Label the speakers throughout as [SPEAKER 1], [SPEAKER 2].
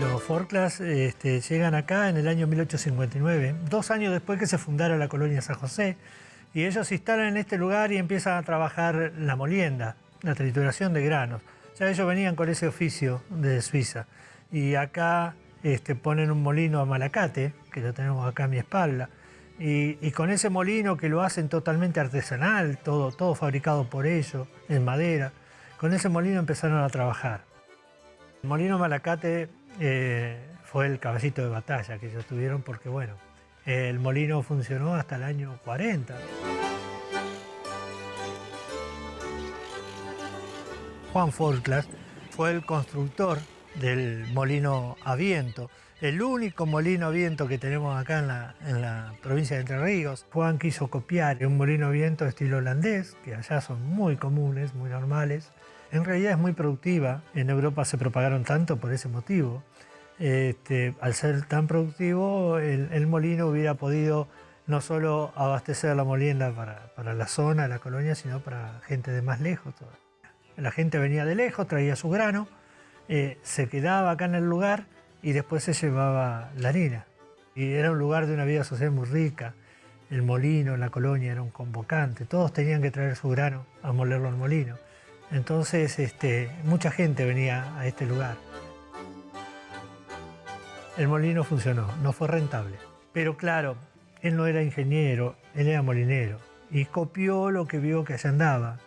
[SPEAKER 1] Los Forclas este, llegan acá en el año 1859, dos años después que se fundara la colonia San José, y ellos se instalan en este lugar y empiezan a trabajar la molienda, la trituración de granos. Ya ellos venían con ese oficio de Suiza, y acá este, ponen un molino a Malacate, que lo tenemos acá a mi espalda, y, con ese molino que lo hacen totalmente artesanal, todo, todo fabricado por ellos, en madera, con ese molino empezaron a trabajar. El molino Malacate eh, fue el caballito de batalla que ellos tuvieron porque, bueno, el molino funcionó hasta el año 40. Juan Forclas fue el constructor del molino a viento, el único molino a viento que tenemos acá en la, en la, provincia de Entre Ríos. Juan quiso copiar un molino a viento estilo holandés, que allá son muy comunes, muy normales. En realidad es muy productiva, en Europa se propagaron tanto por ese motivo. Este, al ser tan productivo, el, molino hubiera podido no solo abastecer la molienda para, la zona, la colonia, sino para gente de más lejos. La gente venía de lejos, traía su grano, eh, se quedaba acá en el lugar y después se llevaba la harina. Y era un lugar de una vida social muy rica. El molino, la colonia era un convocante. Todos tenían que traer su grano a molerlo al molino. Entonces este, mucha gente venía a este lugar. El molino funcionó, no fue rentable. Pero claro, él no era ingeniero, él era molinero. Y copió lo que vio que allá andaba.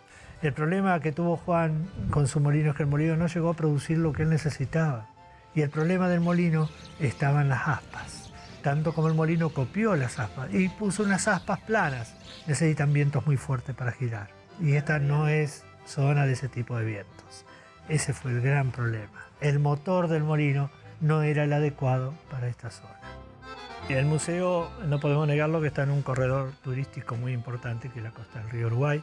[SPEAKER 1] El problema que tuvo Juan con su molino es que el molino no llegó a producir lo que él necesitaba. Y el problema del molino estaba en las aspas. Tanto como el molino copió las aspas y puso unas aspas planas, necesitan vientos muy fuertes para girar. Y esta no es zona de ese tipo de vientos. Ese fue el gran problema. El motor del molino no era el adecuado para esta zona. El museo, no podemos negarlo, que está en un corredor turístico muy importante, que es la costa del río Uruguay,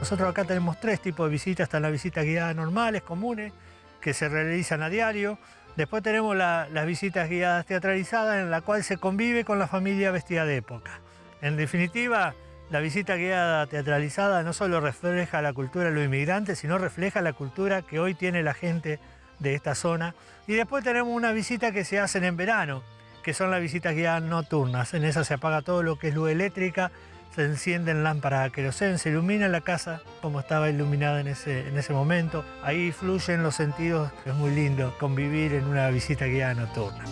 [SPEAKER 1] nosotros acá tenemos tres tipos de visitas. Están las visitas guiadas normales, comunes, que se realizan a diario. Después tenemos las visitas guiadas teatralizadas, en la cual se convive con la familia vestida de época. En definitiva, la visita guiada teatralizada no solo refleja la cultura de los inmigrantes, sino refleja la cultura que hoy tiene la gente de esta zona. Y después tenemos una visita que se hacen en verano, que son las visitas guiadas nocturnas. En esa se apaga todo lo que es luz eléctrica se encienden lámparas a se ilumina la casa como estaba iluminada en ese, en ese momento. Ahí fluyen los sentidos, es muy lindo convivir en una visita guiada nocturna.